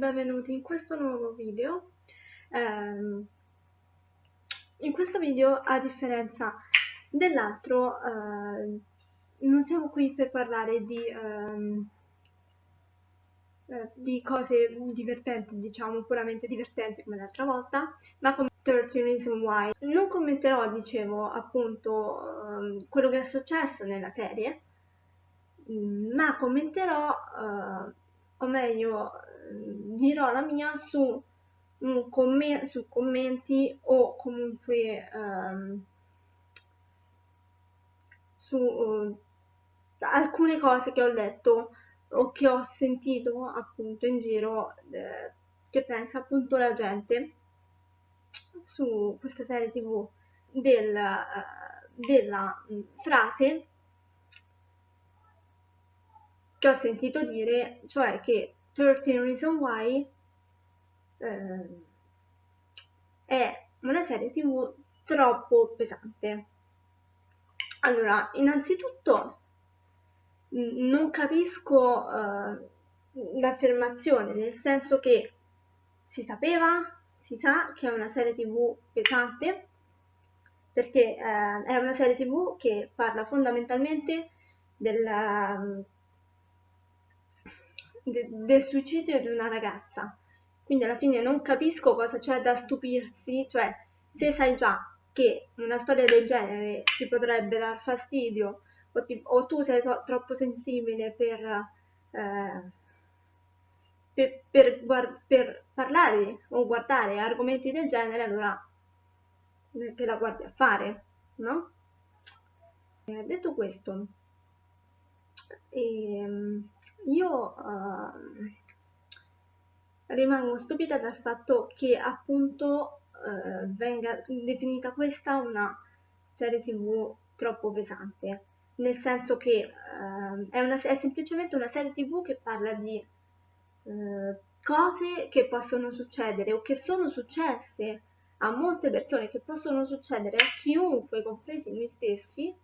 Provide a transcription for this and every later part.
benvenuti in questo nuovo video. Um, in questo video, a differenza dell'altro, uh, non siamo qui per parlare di, um, uh, di, cose divertenti, diciamo puramente divertenti come l'altra volta, ma come 13 Reasons Why. Non commenterò, dicevo, appunto um, quello che è successo nella serie, ma commenterò, uh, o meglio, dirò la mia su, comment su commenti o comunque um, su uh, alcune cose che ho letto o che ho sentito appunto in giro eh, che pensa appunto la gente su questa serie tv del, uh, della mh, frase che ho sentito dire cioè che 13 Reasons Why eh, è una serie tv troppo pesante. Allora, innanzitutto non capisco uh, l'affermazione, nel senso che si sapeva, si sa che è una serie tv pesante, perché uh, è una serie tv che parla fondamentalmente della de del suicidio di una ragazza. Quindi alla fine non capisco cosa c'è da stupirsi, cioè se sai già che una storia del genere ti potrebbe dar fastidio o, ti, o tu sei so, troppo sensibile per, eh, per, per, per, parlare o guardare argomenti del genere, allora che la guardi a fare, no? Eh, detto questo, ehm, io uh, rimango stupita dal fatto che appunto uh, venga definita questa una serie tv troppo pesante, nel senso che uh, è, una, è, semplicemente una serie tv che parla di cose che possono succedere o che sono successe a molte persone, che possono succedere a chiunque, compresi noi stessi,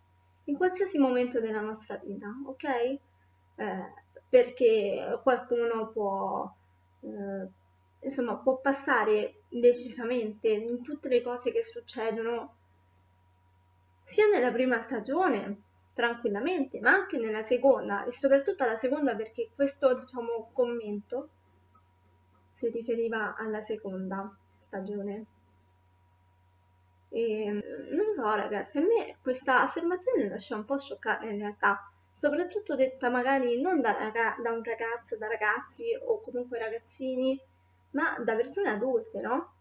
in qualsiasi momento della nostra vita, ok? Eh, perché qualcuno può, eh, insomma, può passare decisamente in tutte le cose che succedono sia nella prima stagione tranquillamente, ma anche nella seconda e soprattutto alla seconda perché questo diciamo commento si riferiva alla seconda stagione. E, non so ragazzi, a me questa affermazione lascia un po' scioccare in realtà soprattutto detta magari non da, da un ragazzo, da ragazzi o comunque ragazzini, ma da persone adulte, no?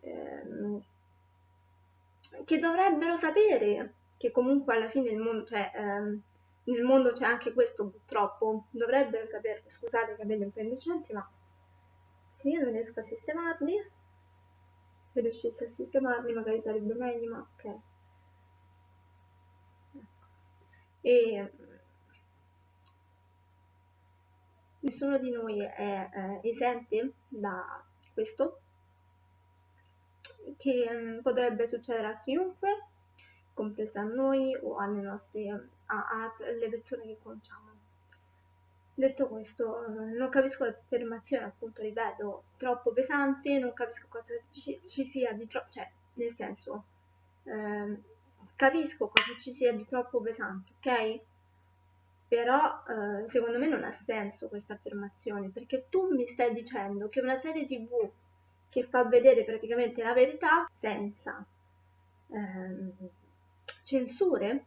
Ehm, che dovrebbero sapere che comunque alla fine il mondo, cioè, ehm, nel mondo c'è anche questo purtroppo, dovrebbero sapere, scusate che vedo un po' indecenti, ma se io non riesco a sistemarli, se riuscissi a sistemarli magari sarebbe meglio, ma ok. E nessuno di noi è eh, esente da questo che mh, mm, potrebbe succedere a chiunque compresa a noi o alle nostre a, alle persone che conosciamo. Detto questo non capisco l'affermazione appunto ripeto troppo pesante non capisco cosa ci, ci sia di troppo cioè nel senso eh, capisco cosa ci sia di troppo pesante, ok? Però eh, secondo me non ha senso questa affermazione, perché tu mi stai dicendo che una serie tv che fa vedere praticamente la verità senza eh, censure,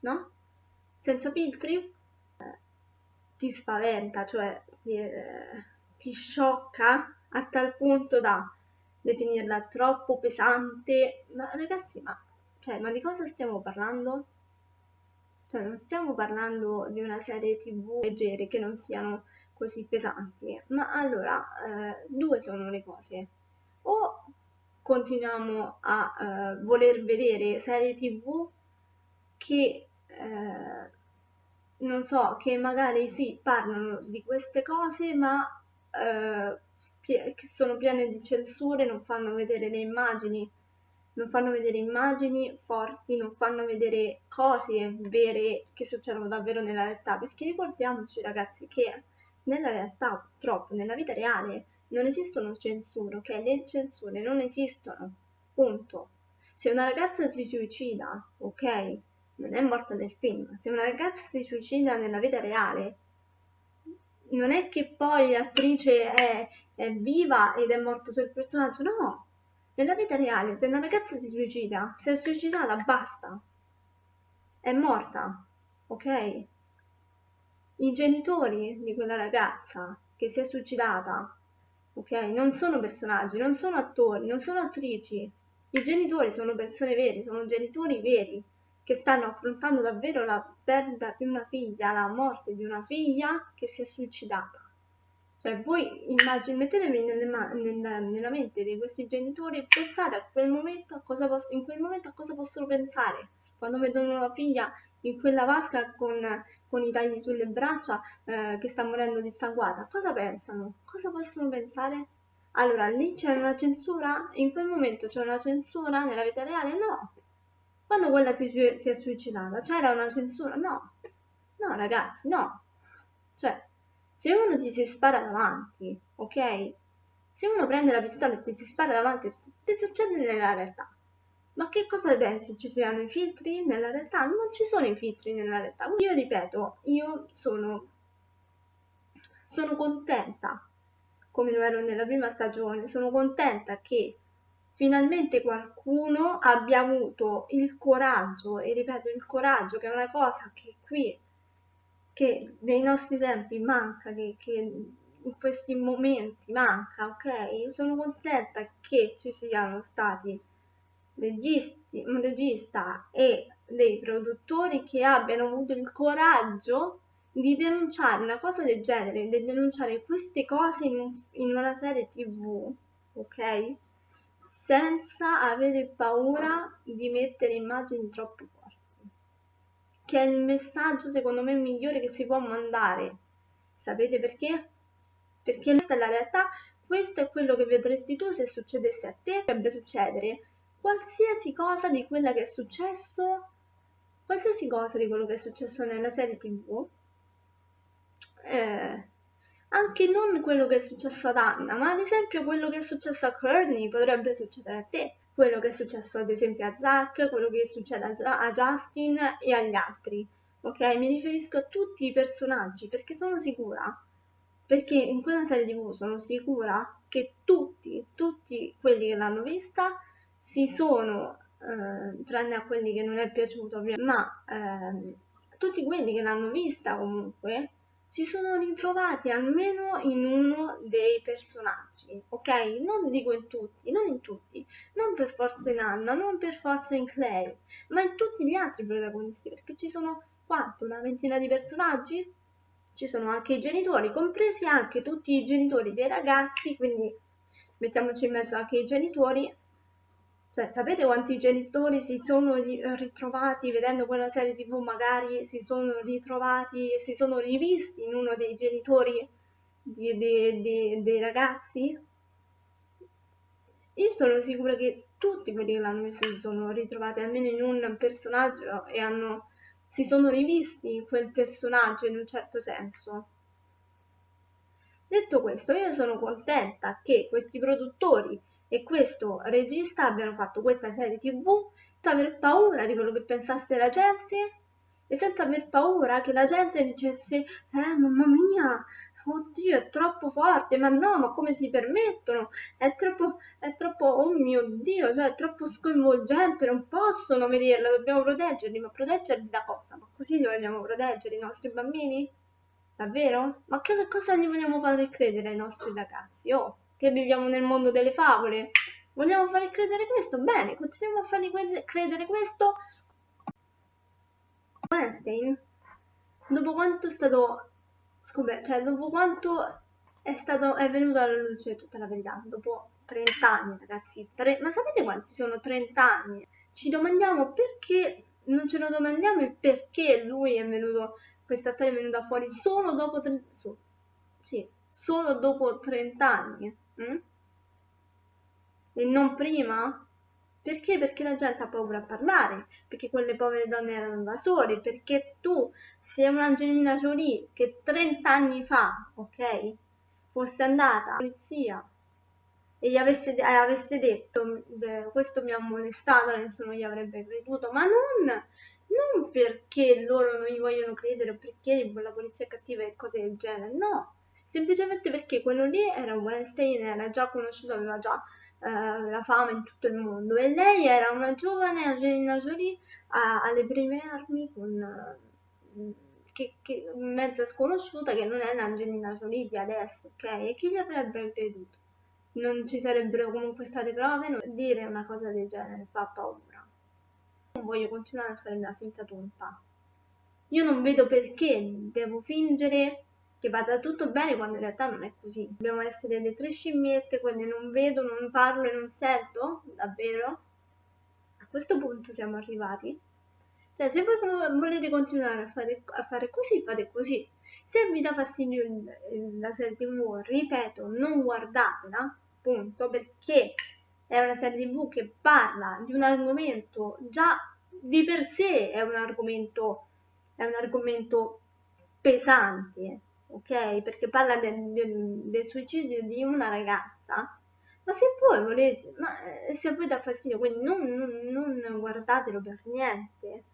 no? Senza filtri, eh, ti spaventa, cioè ti, eh, ti sciocca a tal punto da definirla troppo pesante. Ma ragazzi, ma cioè, ma di cosa stiamo parlando? Cioè, non stiamo parlando di una serie tv leggere che non siano così pesanti, ma allora eh, due sono le cose. O continuiamo a eh, voler vedere serie tv che eh, non so, che magari sì, parlano di queste cose, ma eh, che sono piene di censure, non fanno vedere le immagini non fanno vedere immagini forti, non fanno vedere cose vere che succedono davvero nella realtà, perché ricordiamoci ragazzi che nella realtà, purtroppo, nella vita reale, non esistono censure, ok? Le censure non esistono, punto. Se una ragazza si suicida, ok? Non è morta nel film. Se una ragazza si suicida nella vita reale, non è che poi l'attrice è, è viva ed è morto sul personaggio, no. Nella vita reale, se una ragazza si suicida, si è suicidata, basta. È morta, ok? I genitori di quella ragazza che si è suicidata, ok? Non sono personaggi, non sono attori, non sono attrici. I genitori sono persone vere, sono genitori veri che stanno affrontando davvero la perdita di una figlia, la morte di una figlia che si è suicidata. Cioè, voi immagin- mettetevi nella, nella, mente di questi genitori e pensate a quel momento a cosa posso, in quel momento a cosa possono pensare quando vedono la figlia in quella vasca con, con i tagli sulle braccia eh, che sta morendo dissanguata. Cosa pensano? Cosa possono pensare? Allora, lì c'è una censura? In quel momento c'è una censura nella vita reale? No, quando quella si, si è suicidata, c'era una censura? No, no ragazzi, no. Cioè, se uno ti si spara davanti, ok? Se uno prende la pistola e ti si spara davanti, ti, succede nella realtà. Ma che cosa pensi? Ci siano i filtri nella realtà? Non ci sono i filtri nella realtà. Io ripeto, io sono, sono contenta, come lo ero nella prima stagione, sono contenta che finalmente qualcuno abbia avuto il coraggio, e ripeto il coraggio che è una cosa che qui, che nei nostri tempi manca, che, che in questi momenti manca, ok? Sono contenta che ci siano stati registi, un regista e dei produttori che abbiano avuto il coraggio di denunciare una cosa del genere, di denunciare queste cose in, in una serie tv, ok? senza avere paura di mettere immagini troppo forti, che è il messaggio secondo me migliore che si può mandare. Sapete perché? Perché questa è la realtà, questo è quello che vedresti tu se succedesse a te, dovrebbe succedere qualsiasi cosa di quella che è successo, qualsiasi cosa di quello che è successo nella serie tv. Eh, anche non quello che è successo ad Anna, ma ad esempio quello che è successo a Courtney potrebbe succedere a te, quello che è successo ad esempio a Zack, quello che succede a Justin e agli altri. Ok, mi riferisco a tutti i personaggi perché sono sicura, perché in quella serie tv sono sicura che tutti, tutti quelli che l'hanno vista si sono, eh, tranne a quelli che non è piaciuto, ma eh, tutti quelli che l'hanno vista comunque si sono ritrovati almeno in uno dei personaggi, ok? Non dico in tutti, non in tutti, non per forza in Anna, non per forza in Clay, ma in tutti gli altri protagonisti, perché ci sono quanto? Una ventina di personaggi? Ci sono anche i genitori, compresi anche tutti i genitori dei ragazzi, quindi mettiamoci in mezzo anche i genitori cioè, sapete quanti genitori si sono ritrovati vedendo quella serie tv, magari si sono ritrovati si sono rivisti in uno dei genitori di, di, di, dei ragazzi? Io sono sicura che tutti quelli che l'hanno visto si sono ritrovati almeno in un personaggio e hanno, si sono rivisti in quel personaggio in un certo senso. Detto questo, io sono contenta che questi produttori e questo regista abbiano fatto questa serie tv senza aver paura di quello che pensasse la gente e senza aver paura che la gente dicesse eh mamma mia oddio è troppo forte ma no ma come si permettono? È troppo è troppo oh mio dio cioè è troppo sconvolgente non possono vederla dobbiamo proteggerli ma proteggerli da cosa? Ma così li vogliamo proteggere i nostri bambini? Davvero? Ma cosa, cosa gli vogliamo fare credere ai nostri ragazzi? Oh che viviamo nel mondo delle favole. Vogliamo fare credere questo? Bene, continuiamo a fargli credere questo. Weinstein, dopo quanto è stato scoperto, cioè dopo quanto è stato, è venuto alla luce tutta la verità, dopo 30 anni ragazzi, tre, ma sapete quanti sono 30 anni? Ci domandiamo perché, non ce lo domandiamo il perché lui è venuto, questa storia è venuta fuori solo dopo 30, su, sì, solo dopo 30 anni. Mm? E non prima? Perché? Perché la gente ha paura a parlare, perché quelle povere donne erano da sole, perché tu sei un'Angelina Jolie che 30 anni fa, ok, fosse andata alla polizia e gli avesse, eh, avesse detto questo mi ha molestato, nessuno gli avrebbe creduto, ma non, non perché loro non gli vogliono credere o perché la polizia è cattiva e cose del genere, no, semplicemente perché quello lì era Weinstein, era già conosciuto, aveva già eh, la fama in tutto il mondo e lei era una giovane Angelina Jolie a, alle prime armi con... Che, che, mezza sconosciuta che non è l'Angelina Jolie di adesso, ok? E chi gli avrebbe creduto? Non ci sarebbero comunque state prove, non dire una cosa del genere fa paura. Non voglio continuare a fare una finta tonta. Io non vedo perché devo fingere che vada tutto bene quando in realtà non è così. Dobbiamo essere le tre scimmiette, quelle non vedo, non parlo e non sento, davvero? A questo punto siamo arrivati. Cioè, se voi volete continuare a fare, a fare così, fate così. Se vi dà fastidio la serie TV, ripeto, non guardatela, punto, perché è una serie TV che parla di un argomento già di per sé è un argomento, è un argomento pesante ok? Perché parla del, del, del suicidio di una ragazza. Ma se voi volete, ma eh, se a voi dà fastidio, quindi non, non, non guardatelo per niente,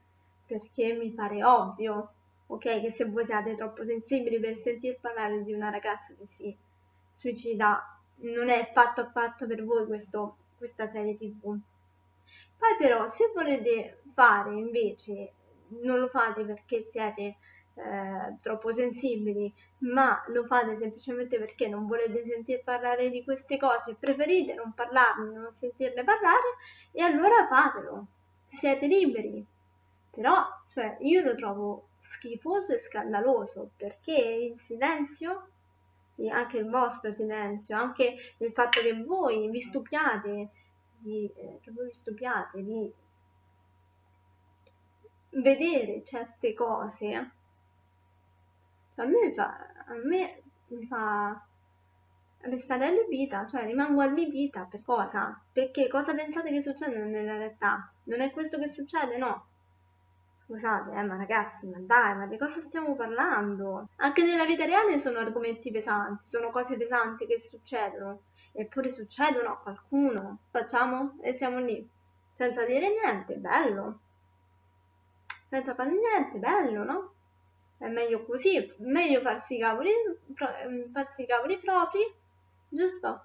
perché mi pare ovvio, ok? Che se voi siate troppo sensibili per sentir parlare di una ragazza che si suicida, non è fatto affatto per voi questo, questa serie tv. Poi però, se volete fare invece, non lo fate perché siete eh, troppo sensibili, ma lo fate semplicemente perché non volete sentir parlare di queste cose, preferite non parlarne, non sentirne parlare, e allora fatelo, siete liberi. Però, cioè, io lo trovo schifoso e scandaloso perché il silenzio, anche il vostro silenzio, anche il fatto che voi vi stupiate di, eh, che voi vi stupiate di vedere certe cose cioè, a me fa, a me mi fa restare allibita, cioè rimango allibita per cosa? Perché cosa pensate che succede nella realtà? Non è questo che succede? No. Scusate, eh, ma ragazzi, ma dai, ma di cosa stiamo parlando? Anche nella vita reale sono argomenti pesanti, sono cose pesanti che succedono, eppure succedono a qualcuno. Facciamo e siamo lì, senza dire niente, bello. Senza fare niente, bello, no? È meglio così, meglio farsi i cavoli, ehm, farsi i cavoli propri, giusto?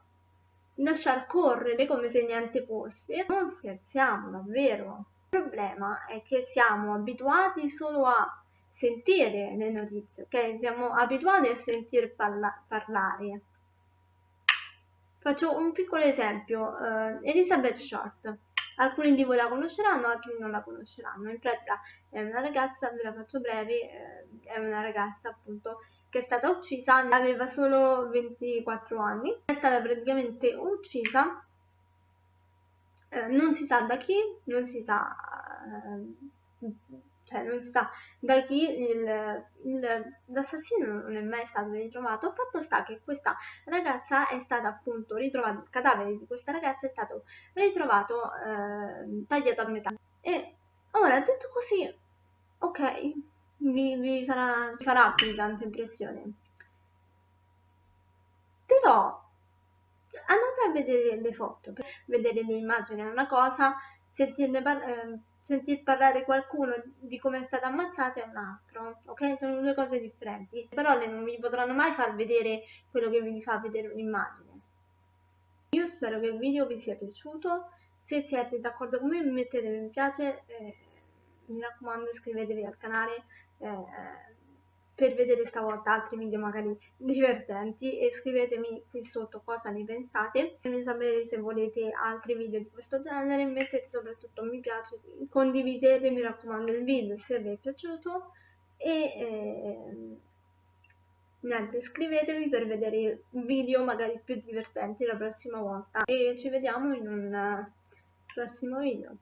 Lasciar correre come se niente fosse. Non scherziamo, davvero. Il problema è che siamo abituati solo a sentire le notizie, ok? Siamo abituati a sentir parla parlare. Faccio un piccolo esempio, uh, Elizabeth Short alcuni di voi la conosceranno, altri non la conosceranno. In pratica è una ragazza, ve la faccio breve, eh, è una ragazza appunto che è stata uccisa, aveva solo 24 anni, è stata praticamente uccisa, eh, non si sa da chi, non si sa... Eh, cioè non si sa da chi l'assassino non è mai stato ritrovato. Fatto sta che questa ragazza è stata appunto ritrovata, il cadavere di questa ragazza è stato ritrovato eh, tagliato a metà. E ora detto così, ok, vi, vi farà, vi farà più tanta impressione. Però andate a vedere le foto, vedere le immagini è una cosa, sentirne. Eh, sentir parlare qualcuno di come è stata ammazzata è un altro, ok? Sono due cose differenti. Le parole non vi potranno mai far vedere quello che vi fa vedere un'immagine. Io spero che il video vi sia piaciuto, se siete d'accordo con me mettete mi piace, eh, mi raccomando iscrivetevi al canale, eh, per vedere stavolta altri video magari divertenti e scrivetemi qui sotto cosa ne pensate. Fatemi sapere se volete altri video di questo genere mettete soprattutto mi piace condividete mi raccomando il video se vi è piaciuto e eh, niente iscrivetevi per vedere video magari più divertenti la prossima volta e ci vediamo in un prossimo video